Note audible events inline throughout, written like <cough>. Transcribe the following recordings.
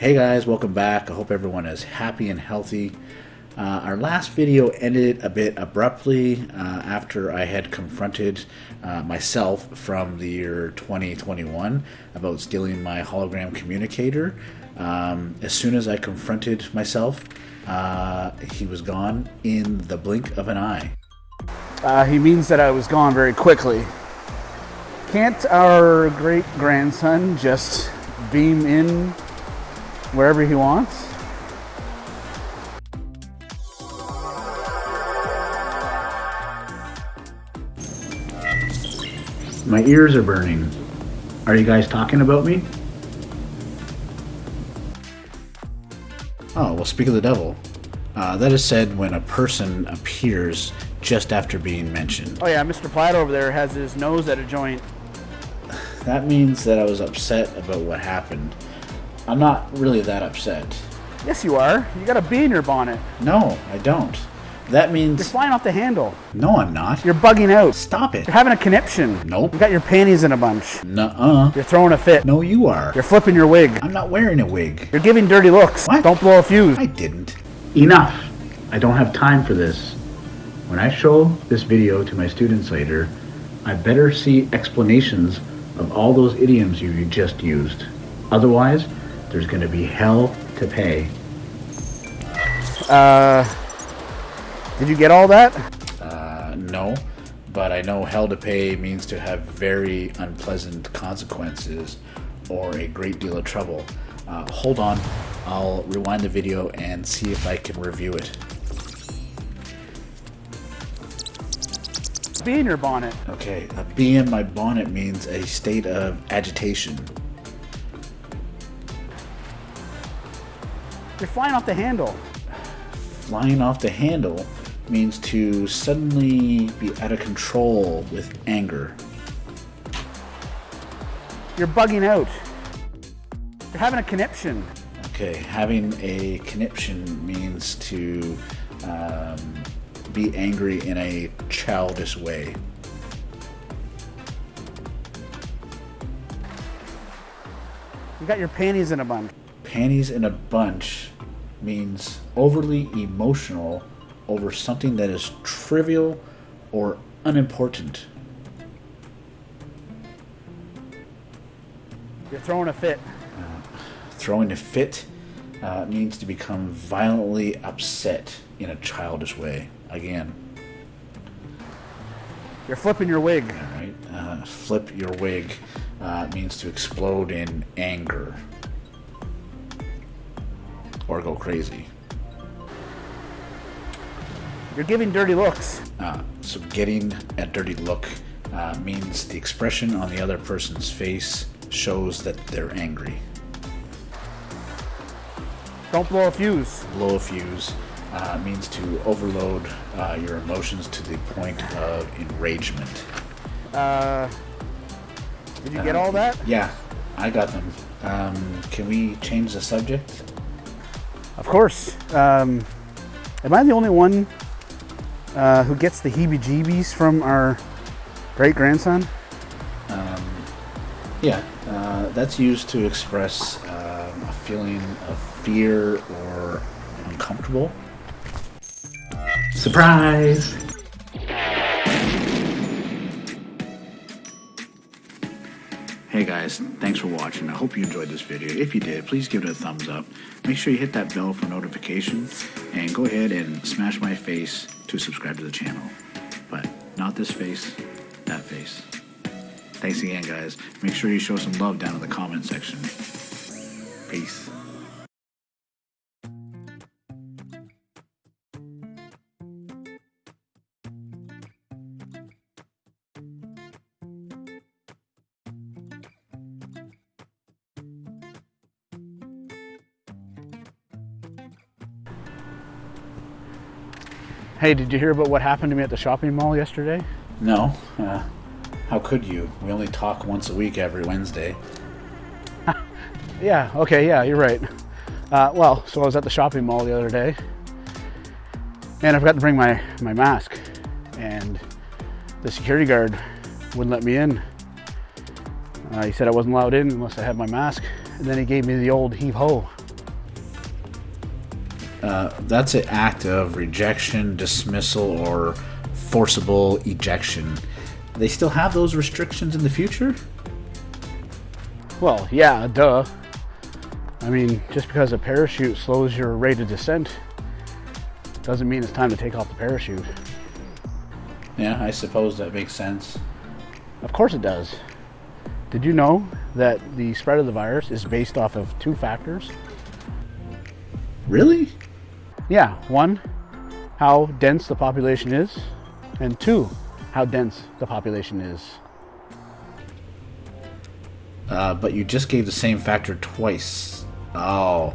Hey guys, welcome back. I hope everyone is happy and healthy. Uh, our last video ended a bit abruptly uh, after I had confronted uh, myself from the year 2021 about stealing my hologram communicator. Um, as soon as I confronted myself, uh, he was gone in the blink of an eye. Uh, he means that I was gone very quickly. Can't our great grandson just beam in wherever he wants? My ears are burning. Are you guys talking about me? Oh, well, speak of the devil. Uh, that is said when a person appears just after being mentioned. Oh yeah, Mr. Platt over there has his nose at a joint. That means that I was upset about what happened. I'm not really that upset. Yes, you are. You got a bee in your bonnet. No, I don't. That means... You're flying off the handle. No, I'm not. You're bugging out. Stop it. You're having a conniption. Nope. You got your panties in a bunch. Nuh-uh. You're throwing a fit. No, you are. You're flipping your wig. I'm not wearing a wig. You're giving dirty looks. What? Don't blow a fuse. I didn't. Enough. I don't have time for this. When I show this video to my students later, I better see explanations of all those idioms you just used. Otherwise, there's going to be hell to pay. Uh, did you get all that? Uh, no, but I know hell to pay means to have very unpleasant consequences or a great deal of trouble. Uh, hold on, I'll rewind the video and see if I can review it. Bee in your bonnet. Okay, a bee in my bonnet means a state of agitation. You're flying off the handle. Flying off the handle means to suddenly be out of control with anger. You're bugging out. You're having a conniption. Okay, having a conniption means to um, be angry in a childish way. You got your panties in a bunch. Panties in a bunch means overly emotional over something that is trivial or unimportant. You're throwing a fit. Throwing a fit uh, means to become violently upset in a childish way. Again, You're flipping your wig. all right. Uh, flip your wig uh, means to explode in anger or go crazy. You're giving dirty looks. Uh, so getting a dirty look uh, means the expression on the other person's face shows that they're angry. Don't blow a fuse. Blow a fuse uh, means to overload uh, your emotions to the point of enragement. Uh, did you get Um, all that? Yeah, I got them. Um, can we change the subject? Of course. Um, am I the only one uh, who gets the heebie-jeebies from our great grandson? Yeah, uh, that's used to express um, a feeling of fear or uncomfortable. Surprise! Hey guys, thanks for watching. I hope you enjoyed this video. If you did, please give it a thumbs up. Make sure you hit that bell for notification and go ahead and smash my face to subscribe to the channel. But not this face, that face. Thanks again, guys. Make sure you show some love down in the comment section. Peace. Hey, did you hear about what happened to me at the shopping mall yesterday? No, uh, how could you? We only talk once a week every Wednesday. <laughs> Yeah, okay, yeah, you're right. Uh, well, so I was at the shopping mall the other day, and I forgot to bring my, my mask, and the security guard wouldn't let me in. Uh, he said I wasn't allowed in unless I had my mask, and then he gave me the old heave ho. Uh, that's an act of rejection, dismissal, or forcible ejection. They still have those restrictions in the future? Well, yeah, duh. I mean, just because a parachute slows your rate of descent doesn't mean it's time to take off the parachute. Yeah, I suppose that makes sense. Of course it does. Did you know that the spread of the virus is based off of two factors? Really? Yeah, one, how dense the population is, and two, how dense the population is. Uh, but you just gave the same factor twice. Oh,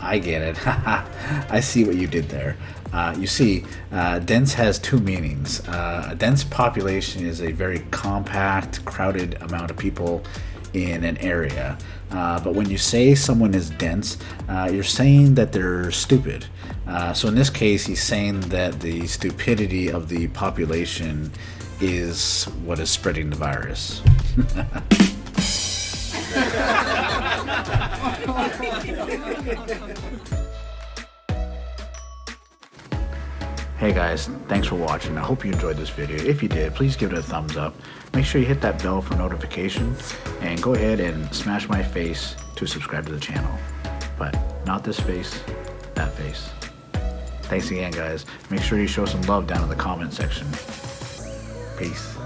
I get it. <laughs> I see what you did there. Uh, you see, uh, dense has two meanings. Uh, a dense population is a very compact, crowded amount of people in an area. Uh, but when you say someone is dense, uh, you're saying that they're stupid. Uh, so in this case, he's saying that the stupidity of the population is what is spreading the virus. <laughs> <laughs> Hey guys, thanks for watching. I hope you enjoyed this video. If you did, please give it a thumbs up. Make sure you hit that bell for notification and go ahead and smash my face to subscribe to the channel. But not this face, that face. Thanks again guys. Make sure you show some love down in the comment section. Peace.